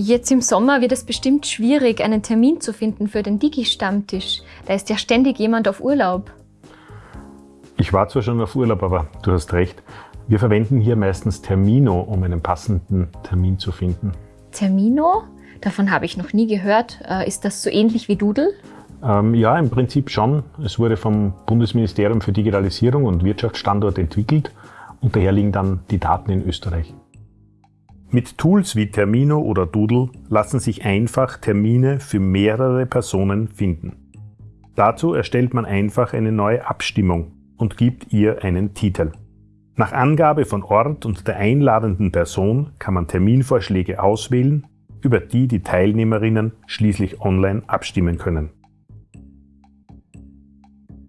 Jetzt im Sommer wird es bestimmt schwierig, einen Termin zu finden für den Digi-Stammtisch. Da ist ja ständig jemand auf Urlaub. Ich war zwar schon auf Urlaub, aber du hast recht. Wir verwenden hier meistens Termino, um einen passenden Termin zu finden. Termino? Davon habe ich noch nie gehört. Äh, ist das so ähnlich wie Doodle? Ähm, ja, im Prinzip schon. Es wurde vom Bundesministerium für Digitalisierung und Wirtschaftsstandort entwickelt und daher liegen dann die Daten in Österreich. Mit Tools wie Termino oder Doodle lassen sich einfach Termine für mehrere Personen finden. Dazu erstellt man einfach eine neue Abstimmung und gibt ihr einen Titel. Nach Angabe von Ort und der einladenden Person kann man Terminvorschläge auswählen, über die die Teilnehmerinnen schließlich online abstimmen können.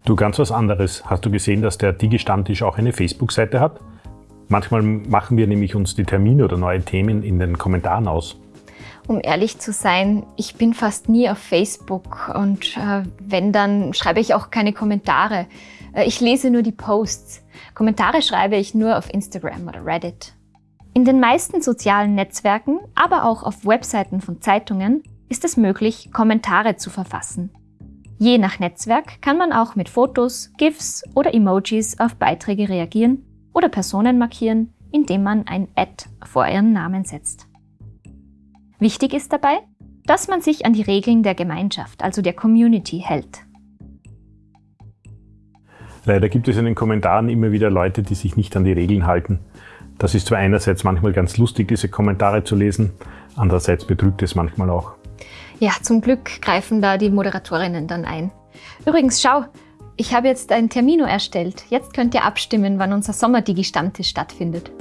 Du, ganz was anderes. Hast du gesehen, dass der Digi-Stammtisch auch eine Facebook-Seite hat? Manchmal machen wir nämlich uns die Termine oder neue Themen in den Kommentaren aus. Um ehrlich zu sein, ich bin fast nie auf Facebook und äh, wenn, dann schreibe ich auch keine Kommentare. Äh, ich lese nur die Posts. Kommentare schreibe ich nur auf Instagram oder Reddit. In den meisten sozialen Netzwerken, aber auch auf Webseiten von Zeitungen, ist es möglich, Kommentare zu verfassen. Je nach Netzwerk kann man auch mit Fotos, GIFs oder Emojis auf Beiträge reagieren oder Personen markieren, indem man ein Ad vor ihren Namen setzt. Wichtig ist dabei, dass man sich an die Regeln der Gemeinschaft, also der Community, hält. Leider gibt es in den Kommentaren immer wieder Leute, die sich nicht an die Regeln halten. Das ist zwar einerseits manchmal ganz lustig, diese Kommentare zu lesen, andererseits betrügt es manchmal auch. Ja, zum Glück greifen da die Moderatorinnen dann ein. Übrigens, schau, ich habe jetzt ein Termino erstellt. Jetzt könnt ihr abstimmen, wann unser Sommerdigi-Stammtisch stattfindet.